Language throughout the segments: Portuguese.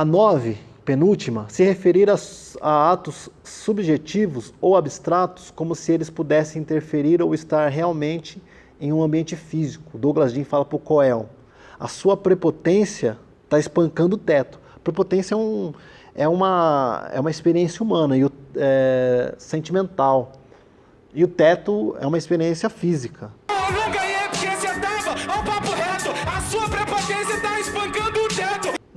A 9, penúltima, se referir a, a, atos subjetivos ou abstratos como se eles pudessem interferir ou estar realmente em um ambiente físico. Douglas Dean fala para o Coel. A sua prepotência está espancando o teto. Prepotência é, um, é, uma, é uma experiência humana e é, sentimental. E o teto é uma experiência física.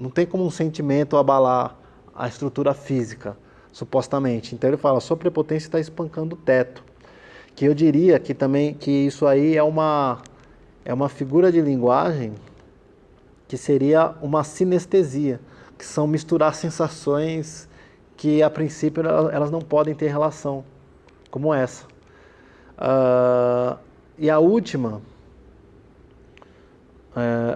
Não tem como um sentimento abalar a estrutura física, supostamente. Então ele fala, sua prepotência está espancando o teto. Que eu diria que também que isso aí é uma, é uma figura de linguagem que seria uma sinestesia, que são misturar sensações que a princípio elas não podem ter relação, como essa. Uh, e a última,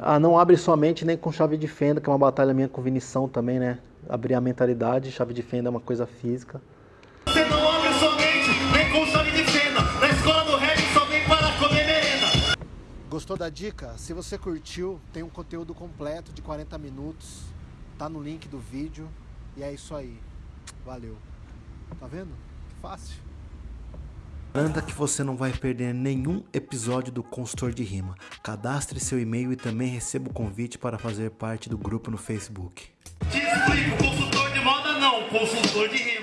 ah, não abre sua mente nem com chave de fenda, que é uma batalha minha com Vinição também, né? Abrir a mentalidade, chave de fenda é uma coisa física. Você não abre sua mente nem com chave de fenda, na escola do rap só vem para comer merenda. Gostou da dica? Se você curtiu, tem um conteúdo completo de 40 minutos, tá no link do vídeo, e é isso aí. Valeu. Tá vendo? Que fácil. Garanta que você não vai perder nenhum episódio do Consultor de Rima. Cadastre seu e-mail e também receba o convite para fazer parte do grupo no Facebook. Explico, consultor de moda não, consultor de rima.